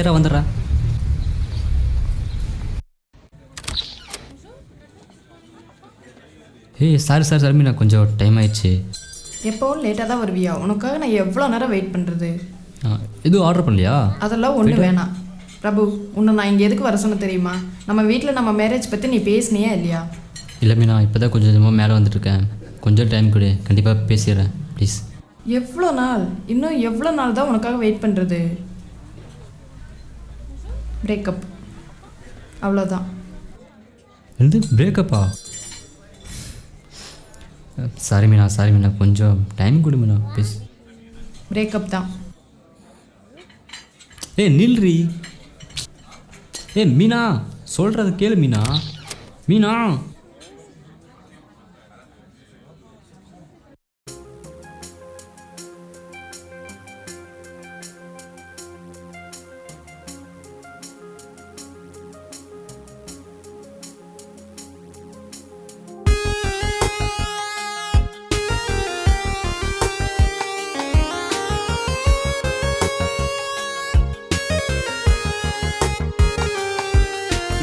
ஏறா வந்துடுறா. ஏய் சாரி சாரி சாரி மீனா கொஞ்சம் டைம் ஆயிடுச்சு. எப்போவும் லேட்டாக தான் வருவியா? உனக்காக நான் எவ்வளோ நேரம் வெயிட் பண்ணுறது எதுவும் ஆர்டர் பண்ணலையா? அதெல்லாம் ஒன்றும் வேணாம். பிரபு உன்னை நான் இங்கே எதுக்கு வர சொன்ன தெரியுமா? நம்ம வீட்டில் நம்ம மேரேஜ் பற்றி நீ பேசுனியா இல்லையா? இல்லை மீனா இப்போ தான் கொஞ்சம் கொஞ்சமாக மேலே வந்துட்டுருக்கேன். கொஞ்சம் டைம் கொடு. கண்டிப்பாக பேசிடுறேன் ப்ளீஸ் எவ்வளோ நாள்? இன்னும் எவ்வளோ நாள் தான் உனக்காக வெயிட் பண்ணுறது பிரேக்கப் அவ்வளோதான் வந்து பிரேக்கப்பா சாரி மீனா சாரி மீனா கொஞ்சம் டைம் கொடு மீனா ப்ளீஸ் பிரேக்கப் தான். ஏய் நில்றி. ஏய் மீனா சொல்கிறத கேளு மீனா. மீனா.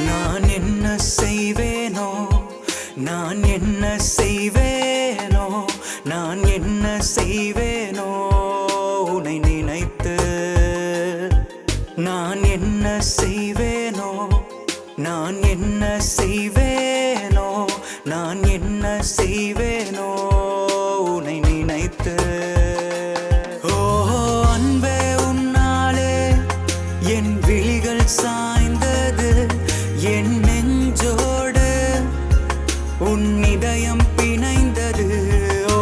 நான் என்ன செய்வேனோ? நான் என்ன செய்வேனோ? நான் என்ன செய்வேனோ? உனை நினைத்து. நான் என்ன செய்வேனோ? நான் என்ன செய்வேன் இதயம் பிணைந்தது. ஓ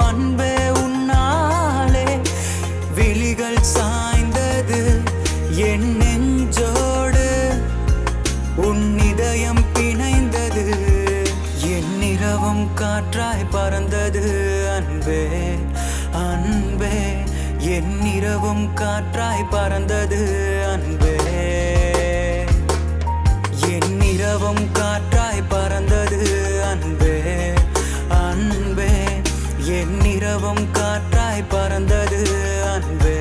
அன்பே உன்னாலே விழிகள் சாய்ந்தது. என் நெஞ்சோடு உன் இதயம் பிணைந்தது. என் இரவும் காற்றாய் பறந்தது. அன்பே அன்பே என் இரவும் காற்றாய் பறந்தது. காற்றாய் பறந்தது அன்பே.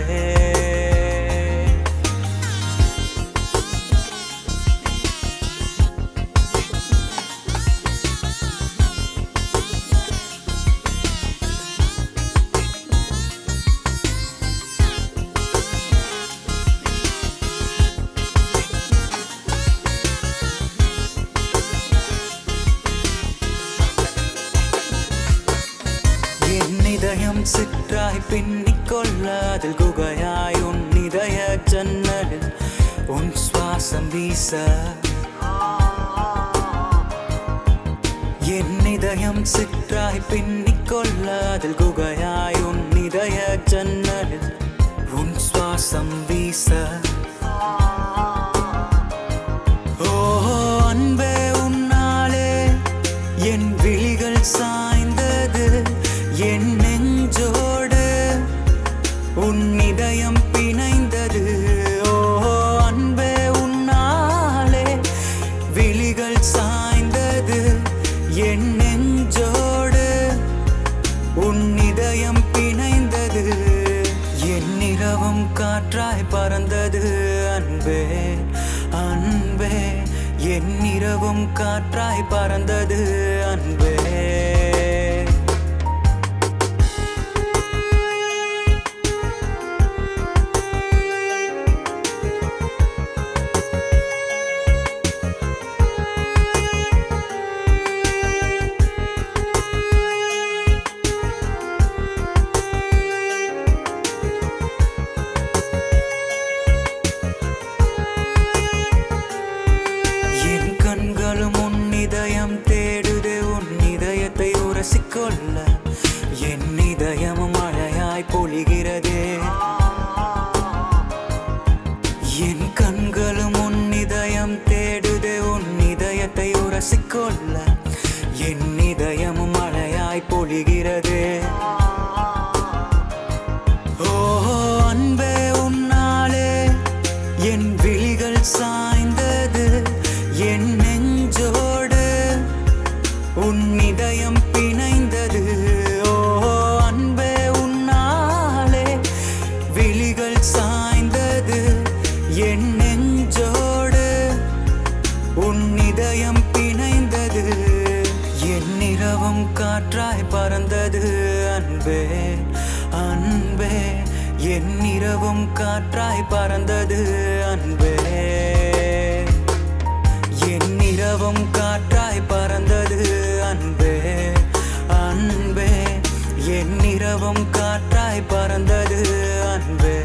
சிற்றாய் பின்னிக் கொள்ள அதில் குகையாய் உன் இதய ஜன்னலில் உன் சுவாசம் வீச. என் இதயம் சிற்றாய் பின்னிக் கொள்ள அதில் குகையாய் உன் இதய ஜன்னலில் உன் சுவாசம் வீச. ஓ அன்பே உன்னாலே என் விழிகள் சாய்ந்தது என் நெஞ்சோடு உன் இதயம் பிணைந்தது. ஓ அன்பே உன்னாலே விழிகள் சாய்ந்தது. என் நெஞ்சோடு உன் இதயம் பிணைந்தது. என் இரவும் காற்றாய் பறந்தது. அன்பே அன்பே என் இரவும் காற்றாய் பறந்தது. மொழிகிறது ஓ அன்பே உன்னாலே என் விழிகள் சாய்ந்தது. என் நெஞ்சோடு உன் இதயம் பிணைந்தது. ஓ அன்பே உன்னாலே விழிகள் தெய்வம் காற்றாய் பறந்தது அன்பே அன்பே. என் இரவும் காற்றாய் பறந்தது அன்பே. என் இரவும் காற்றாய் பறந்தது அன்பே அன்பே. என் இரவும் காற்றாய் பறந்தது அன்பே.